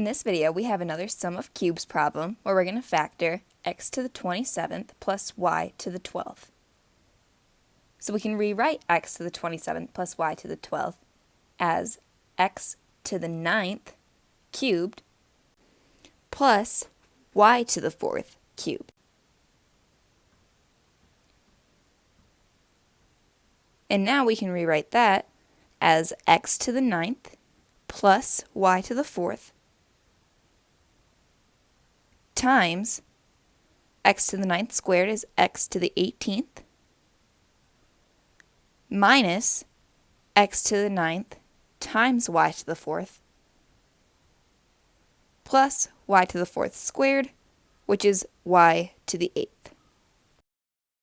In this video, we have another sum of cubes problem where we're going to factor x to the 27th plus y to the 12th. So we can rewrite x to the 27th plus y to the 12th as x to the 9th cubed plus y to the 4th cubed. And now we can rewrite that as x to the 9th plus y to the 4th times x to the ninth squared is x to the 18th minus x to the ninth times y to the fourth plus y to the fourth squared, which is y to the eighth.